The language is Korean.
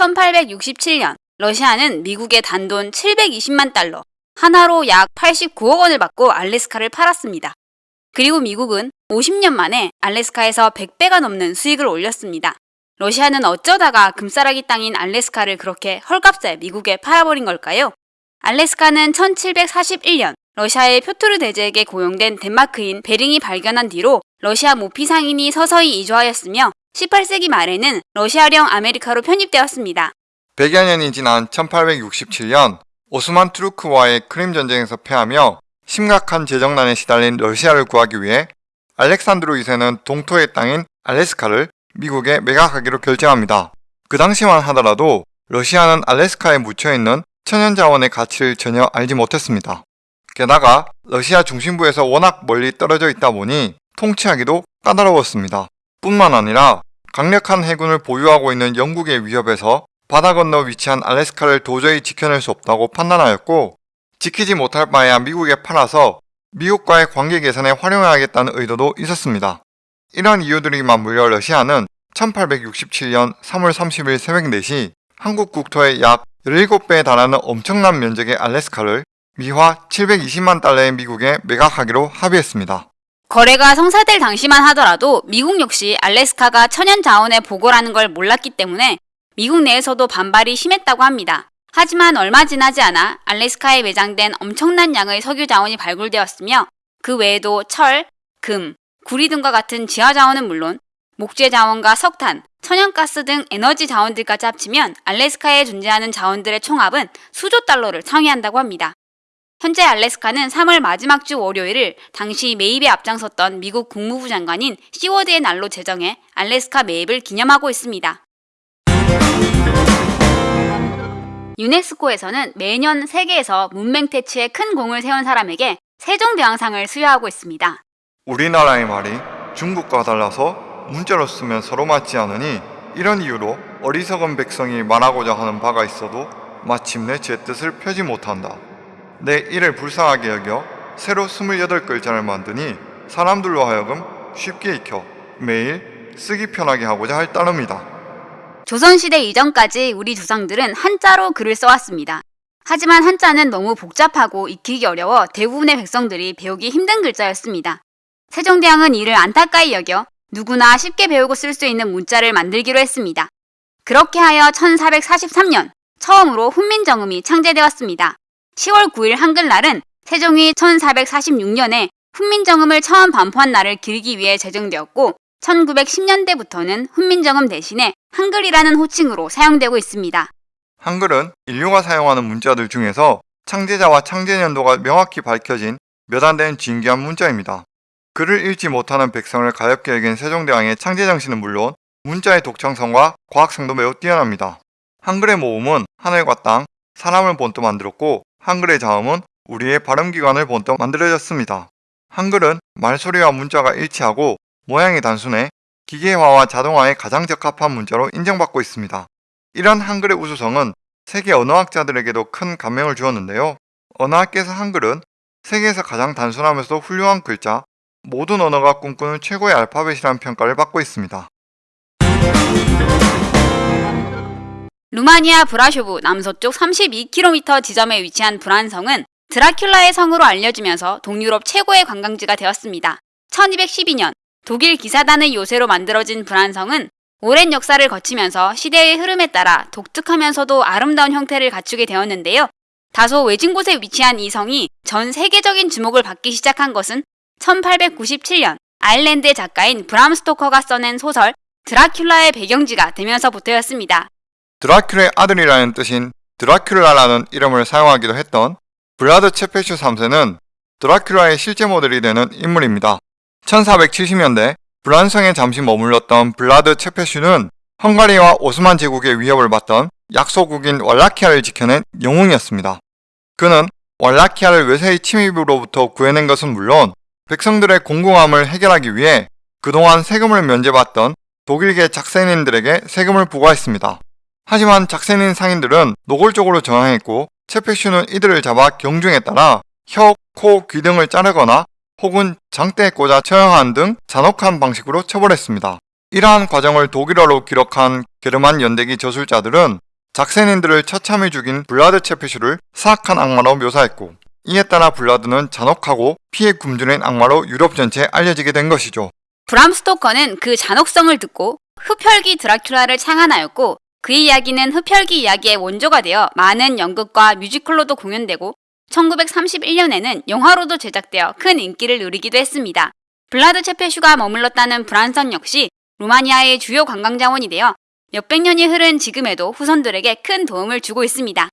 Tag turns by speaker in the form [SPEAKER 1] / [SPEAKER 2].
[SPEAKER 1] 1867년 러시아는 미국에 단돈 720만 달러, 한화로 약 89억 원을 받고 알래스카를 팔았습니다. 그리고 미국은 50년 만에 알래스카에서 100배가 넘는 수익을 올렸습니다. 러시아는 어쩌다가 금싸라기 땅인 알래스카를 그렇게 헐값에 미국에 팔아버린 걸까요? 알래스카는 1741년 러시아의 표트르 대제에게 고용된 덴마크인 베링이 발견한 뒤로 러시아 모피 상인이 서서히 이주하였으며 18세기 말에는 러시아령 아메리카로 편입되었습니다.
[SPEAKER 2] 100여 년이 지난 1867년 오스만 투르크와의 크림 전쟁에서 패하며 심각한 재정난에 시달린 러시아를 구하기 위해 알렉산드로 2세는 동토의 땅인 알래스카를 미국에 매각하기로 결정합니다. 그 당시만 하더라도 러시아는 알래스카에 묻혀있는 천연자원의 가치를 전혀 알지 못했습니다. 게다가 러시아 중심부에서 워낙 멀리 떨어져 있다 보니 통치하기도 까다로웠습니다. 뿐만 아니라 강력한 해군을 보유하고 있는 영국의 위협에서 바다 건너 위치한 알래스카를 도저히 지켜낼 수 없다고 판단하였고 지키지 못할 바에야 미국에 팔아서 미국과의 관계 개선에 활용해야겠다는 의도도 있었습니다. 이런 이유들이 맞물려 러시아는 1867년 3월 30일 새벽 4시 한국 국토의 약 17배에 달하는 엄청난 면적의 알래스카를 미화 720만 달러의 미국에 매각하기로 합의했습니다.
[SPEAKER 1] 거래가 성사될 당시만 하더라도 미국 역시 알래스카가 천연 자원의 보고라는 걸 몰랐기 때문에 미국 내에서도 반발이 심했다고 합니다. 하지만 얼마 지나지 않아 알래스카에 매장된 엄청난 양의 석유 자원이 발굴되었으며 그 외에도 철, 금, 구리 등과 같은 지하 자원은 물론 목재 자원과 석탄, 천연가스 등 에너지 자원들까지 합치면 알래스카에 존재하는 자원들의 총합은 수조 달러를 상회한다고 합니다. 현재 알래스카는 3월 마지막 주 월요일을 당시 매입에 앞장섰던 미국 국무부 장관인 시워드의 날로 제정해 알래스카 매입을 기념하고 있습니다. 유네스코에서는 매년 세계에서 문맹 퇴치에 큰 공을 세운 사람에게 세종대왕상을 수여하고 있습니다.
[SPEAKER 2] 우리나라의 말이 중국과 달라서 문자로 쓰면 서로 맞지 않으니 이런 이유로 어리석은 백성이 말하고자 하는 바가 있어도 마침내 제 뜻을 펴지 못한다. 내 이를 불쌍하게 여겨 새로 28글자를 만드니 사람들로 하여금 쉽게 익혀 매일 쓰기 편하게 하고자 할 따름이다.
[SPEAKER 1] 조선시대 이전까지 우리 조상들은 한자로 글을 써왔습니다. 하지만 한자는 너무 복잡하고 익히기 어려워 대부분의 백성들이 배우기 힘든 글자였습니다. 세종대왕은 이를 안타까이 여겨 누구나 쉽게 배우고 쓸 수 있는 문자를 만들기로 했습니다. 그렇게 하여 1443년 처음으로 훈민정음이 창제되었습니다. 10월 9일 한글날은 세종이 1446년에 훈민정음을 처음 반포한 날을 기리기 위해 제정되었고 1910년대부터는 훈민정음 대신에 한글이라는 호칭으로 사용되고 있습니다.
[SPEAKER 2] 한글은 인류가 사용하는 문자들 중에서 창제자와 창제년도가 명확히 밝혀진 몇 안 되는 진귀한 문자입니다. 글을 읽지 못하는 백성을 가엽게 여긴 세종대왕의 창제 정신은 물론 문자의 독창성과 과학성도 매우 뛰어납니다. 한글의 모음은 하늘과 땅, 사람을 본떠 만들었고 한글의 자음은 우리의 발음기관을 본떠 만들어졌습니다. 한글은 말소리와 문자가 일치하고 모양이 단순해 기계화와 자동화에 가장 적합한 문자로 인정받고 있습니다. 이런 한글의 우수성은 세계 언어학자들에게도 큰 감명을 주었는데요. 언어학계에서 한글은 세계에서 가장 단순하면서도 훌륭한 글자, 모든 언어가 꿈꾸는 최고의 알파벳이라는 평가를 받고 있습니다.
[SPEAKER 1] 루마니아 브라쇼브 남서쪽 32km 지점에 위치한 브란성은 드라큘라의 성으로 알려지면서 동유럽 최고의 관광지가 되었습니다. 1212년 독일 기사단의 요새로 만들어진 브란성은 오랜 역사를 거치면서 시대의 흐름에 따라 독특하면서도 아름다운 형태를 갖추게 되었는데요. 다소 외진 곳에 위치한 이 성이 전 세계적인 주목을 받기 시작한 것은 1897년 아일랜드의 작가인 브람 스토커가 써낸 소설 드라큘라의 배경지가 되면서부터였습니다.
[SPEAKER 2] 드라큘의 아들이라는 뜻인 드라큘라라는 이름을 사용하기도 했던 블라드 체페슈 3세는 드라큘라의 실제 모델이 되는 인물입니다. 1470년대 브란성에 잠시 머물렀던 블라드 체페슈는 헝가리와 오스만 제국의 위협을 받던 약소국인 왈라키아를 지켜낸 영웅이었습니다. 그는 왈라키아를 외세의 침입으로부터 구해낸 것은 물론 백성들의 공공함을 해결하기 위해 그동안 세금을 면제받던 독일계 작센인들에게 세금을 부과했습니다. 하지만 작센인 상인들은 노골적으로 저항했고 체페슈는 이들을 잡아 경중에 따라 혀, 코, 귀 등을 자르거나 혹은 장대에 꽂아 처형한 등 잔혹한 방식으로 처벌했습니다. 이러한 과정을 독일어로 기록한 게르만 연대기 저술자들은 작센인들을 처참히 죽인 블라드 체페슈를 사악한 악마로 묘사했고 이에 따라 블라드는 잔혹하고 피에 굶주린 악마로 유럽 전체에 알려지게 된 것이죠.
[SPEAKER 1] 브람 스토커는 그 잔혹성을 듣고 흡혈귀 드라큘라를 창안하였고 그의 이야기는 흡혈귀 이야기의 원조가 되어 많은 연극과 뮤지컬로도 공연되고 1931년에는 영화로도 제작되어 큰 인기를 누리기도 했습니다. 블라드 체페슈가 머물렀다는 브란성 역시 루마니아의 주요 관광 자원이 되어 몇백 년이 흐른 지금에도 후손들에게 큰 도움을 주고 있습니다.